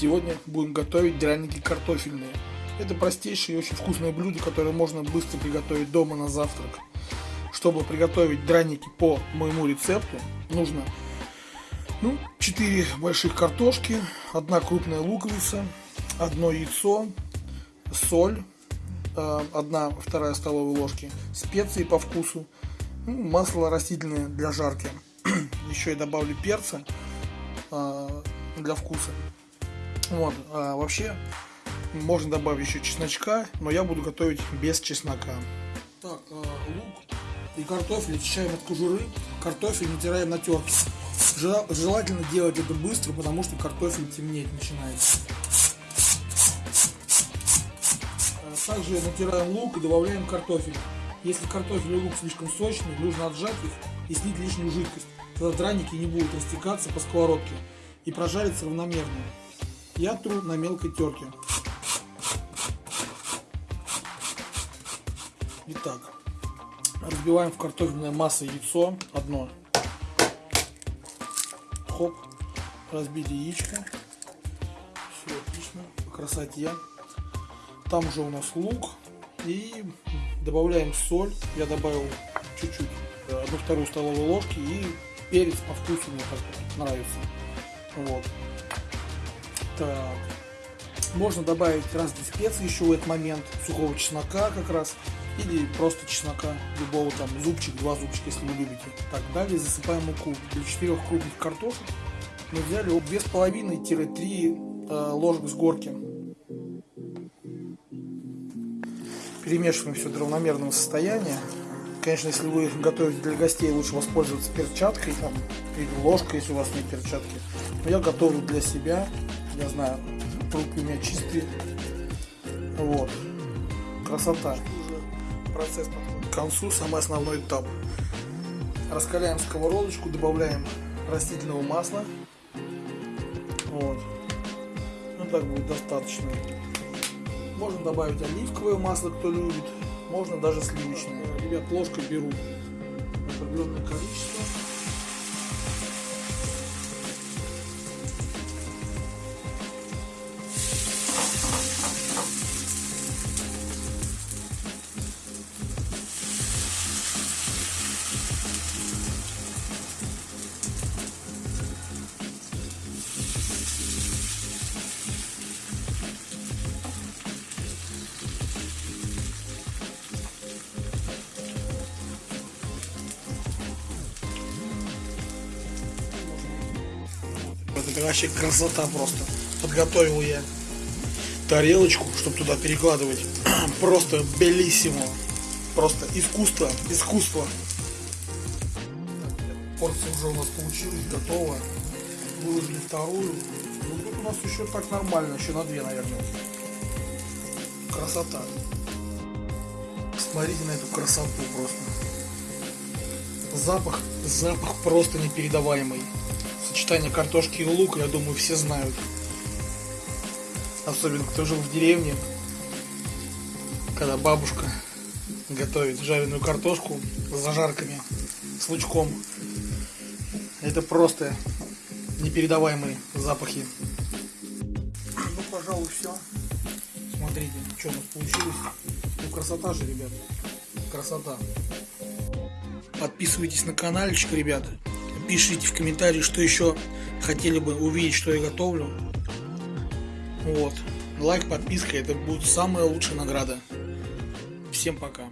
Сегодня будем готовить драники картофельные. Это простейшее и очень вкусное блюдо, которое можно быстро приготовить дома на завтрак. Чтобы приготовить драники по моему рецепту, нужно ну, 4 больших картошки, одна крупная луковица, одно яйцо, соль, 1 вторая столовая ложки, специи по вкусу, ну, масло растительное для жарки. Еще я добавлю перца а, для вкуса. Вот, а вообще можно добавить еще чесночка, но я буду готовить без чеснока. Так, а, лук и картофель очищаем от кожуры, картофель натираем на терке. Желательно делать это быстро, потому что картофель темнеть начинает. А, также натираем лук и добавляем картофель. Если картофель и лук слишком сочные, нужно отжать их и слить лишнюю жидкость. Тогда драники не будут растекаться по сковородке и прожариться равномерно. Я тру на мелкой терке. Итак, разбиваем в картофельное масло яйцо одно. Хоп, разбили яичко. Все отлично, по красоте. Там уже у нас лук. И добавляем соль. Я добавил чуть-чуть, одну вторую столовую ложки. И перец по вкусу мне нравится. Вот. Так. Можно добавить разные специи еще в этот момент. Сухого чеснока как раз. Или просто чеснока. Любого там зубчик, два зубчика, если вы любите. Так, далее засыпаем муку. Для четырех крупных картошек мы взяли 2,5-3 э, ложек с горки. Перемешиваем все до равномерного состояния. Конечно, если вы готовите для гостей, лучше воспользоваться перчаткой там, или ложкой, если у вас нет перчатки. Но я готовлю для себя я знаю, руки у меня чистые. Вот. Красота. Процесс к концу, самый основной этап. Раскаляем сковородочку, добавляем растительного масла. Вот. Ну так будет достаточно. Можно добавить оливковое масло, кто любит. Можно даже сливочное. Ребят, ложкой беру определенное количество. Это вообще красота просто. Подготовил я тарелочку, чтобы туда перекладывать. Просто белиссимо. Просто искусство, искусство. Порция уже у нас получилась, готова. Выложили вторую. Ну тут у нас еще так нормально, еще на две, наверное. Красота. Смотрите на эту красоту просто. Запах, запах просто непередаваемый сочетание картошки и лука, я думаю, все знают. Особенно кто жил в деревне, когда бабушка готовит жареную картошку с зажарками, с лучком. Это просто непередаваемые запахи. Ну, пожалуй, все. Смотрите, что у нас получилось. Ну, красота же, ребят. Красота. Подписывайтесь на каналчик, ребята пишите в комментарии, что еще хотели бы увидеть, что я готовлю. Вот. Лайк, подписка, это будет самая лучшая награда. Всем пока.